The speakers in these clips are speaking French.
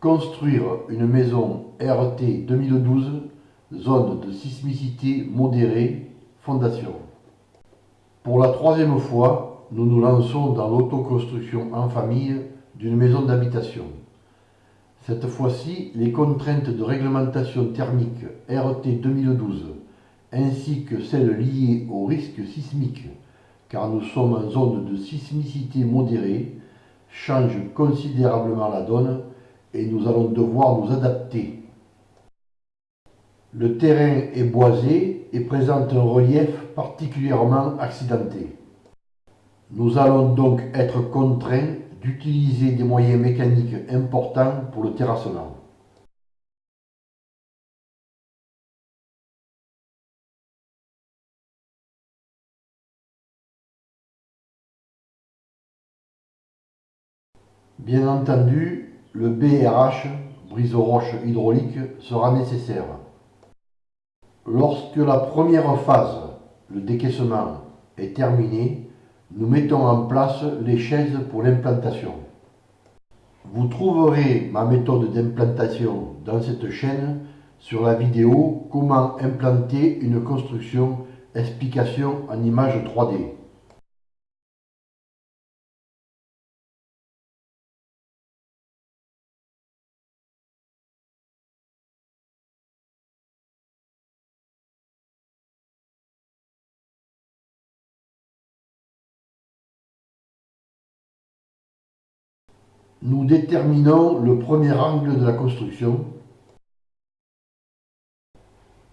Construire une maison RT 2012, zone de sismicité modérée, fondation. Pour la troisième fois, nous nous lançons dans l'autoconstruction en famille d'une maison d'habitation. Cette fois-ci, les contraintes de réglementation thermique RT 2012 ainsi que celles liées au risque sismique, car nous sommes en zone de sismicité modérée, changent considérablement la donne et nous allons devoir nous adapter. Le terrain est boisé et présente un relief particulièrement accidenté. Nous allons donc être contraints d'utiliser des moyens mécaniques importants pour le terrassement. Bien entendu, le BRH, brise-roche hydraulique, sera nécessaire. Lorsque la première phase, le décaissement, est terminée, nous mettons en place les chaises pour l'implantation. Vous trouverez ma méthode d'implantation dans cette chaîne sur la vidéo Comment implanter une construction, explication en image 3D. Nous déterminons le premier angle de la construction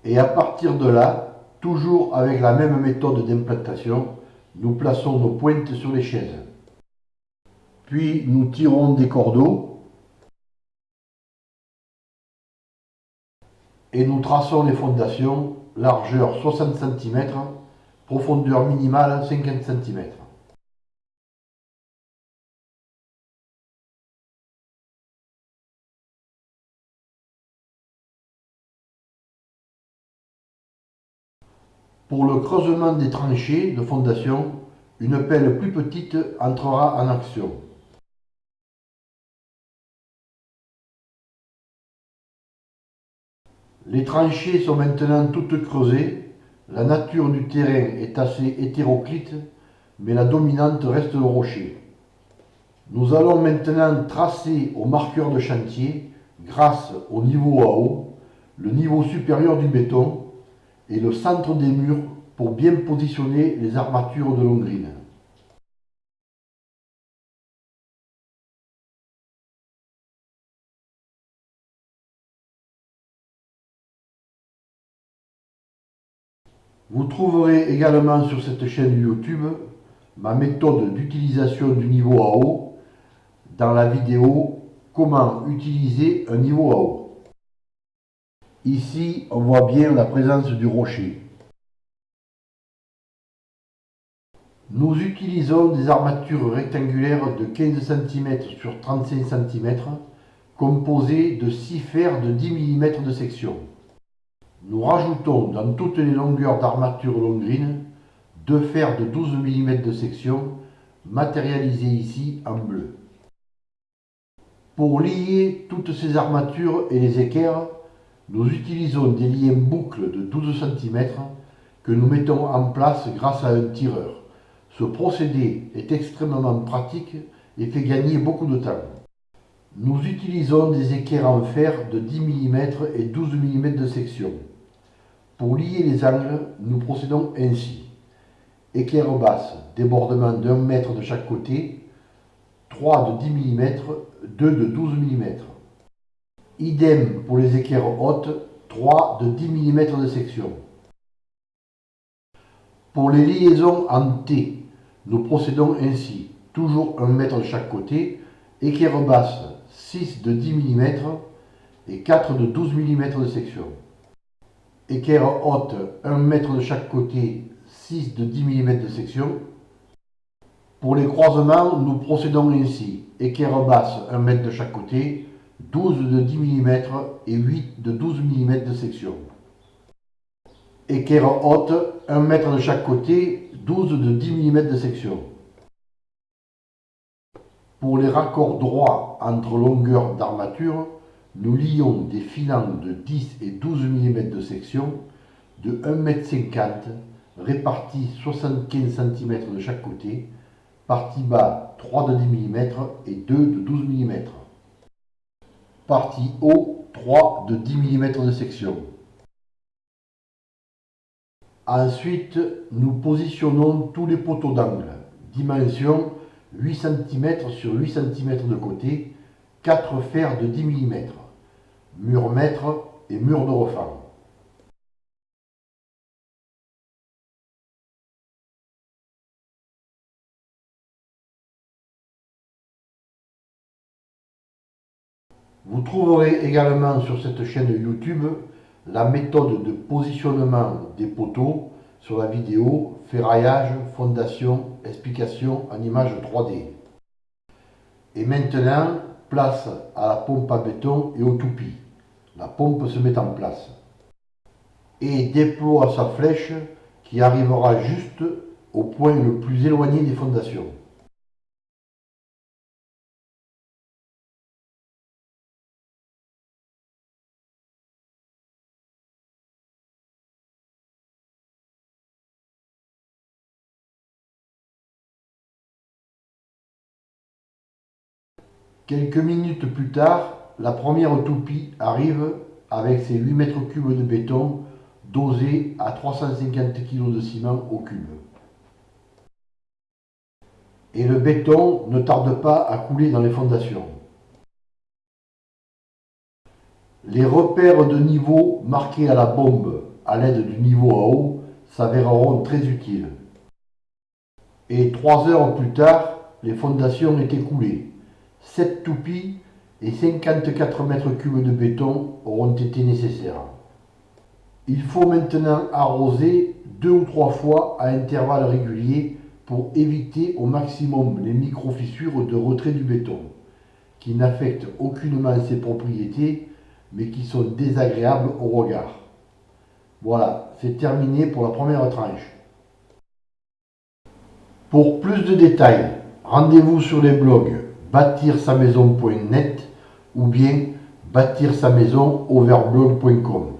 et à partir de là, toujours avec la même méthode d'implantation, nous plaçons nos pointes sur les chaises. Puis nous tirons des cordeaux et nous traçons les fondations, largeur 60 cm, profondeur minimale 50 cm. Pour le creusement des tranchées de fondation, une pelle plus petite entrera en action. Les tranchées sont maintenant toutes creusées. La nature du terrain est assez hétéroclite, mais la dominante reste le rocher. Nous allons maintenant tracer au marqueur de chantier, grâce au niveau à eau, le niveau supérieur du béton et le centre des murs pour bien positionner les armatures de longrine. Vous trouverez également sur cette chaîne YouTube ma méthode d'utilisation du niveau à eau dans la vidéo Comment utiliser un niveau à eau. Ici, on voit bien la présence du rocher. Nous utilisons des armatures rectangulaires de 15 cm sur 35 cm composées de 6 fers de 10 mm de section. Nous rajoutons dans toutes les longueurs d'armature longrine deux fers de 12 mm de section matérialisés ici en bleu. Pour lier toutes ces armatures et les équerres, nous utilisons des liens boucles de 12 cm que nous mettons en place grâce à un tireur. Ce procédé est extrêmement pratique et fait gagner beaucoup de temps. Nous utilisons des équerres en fer de 10 mm et 12 mm de section. Pour lier les angles, nous procédons ainsi. Équerre basse, débordement d'un mètre de chaque côté, 3 de 10 mm, 2 de 12 mm. Idem pour les équerres hautes, 3 de 10 mm de section. Pour les liaisons en T, nous procédons ainsi. Toujours 1 mètre de chaque côté, équerre basse 6 de 10 mm et 4 de 12 mm de section. Équerre haute 1 mètre de chaque côté, 6 de 10 mm de section. Pour les croisements, nous procédons ainsi. Équerre basse 1 mètre de chaque côté, 12 de 10 mm et 8 de 12 mm de section. Équerre haute, 1 mètre de chaque côté, 12 de 10 mm de section. Pour les raccords droits entre longueurs d'armature, nous lions des filants de 10 et 12 mm de section de 1,50 m répartis 75 cm de chaque côté, partie bas 3 de 10 mm et 2 de 12 mm. Partie haut 3 de 10 mm de section. Ensuite, nous positionnons tous les poteaux d'angle. Dimension 8 cm sur 8 cm de côté, 4 fers de 10 mm, mur mètre et mur de refend. Vous trouverez également sur cette chaîne YouTube la méthode de positionnement des poteaux sur la vidéo ferraillage, fondation, explication en image 3D. Et maintenant, place à la pompe à béton et au toupie. La pompe se met en place. Et déploie sa flèche qui arrivera juste au point le plus éloigné des fondations. Quelques minutes plus tard, la première toupie arrive avec ses 8 mètres cubes de béton dosés à 350 kg de ciment au cube. Et le béton ne tarde pas à couler dans les fondations. Les repères de niveau marqués à la bombe à l'aide du niveau à eau s'avéreront très utiles. Et trois heures plus tard, les fondations étaient coulées. 7 toupies et 54 mètres cubes de béton auront été nécessaires. Il faut maintenant arroser deux ou trois fois à intervalles réguliers pour éviter au maximum les micro-fissures de retrait du béton, qui n'affectent aucunement ses propriétés, mais qui sont désagréables au regard. Voilà, c'est terminé pour la première tranche. Pour plus de détails, rendez-vous sur les blogs bâtir sa maison.net ou bien bâtir sa maison overblog.com.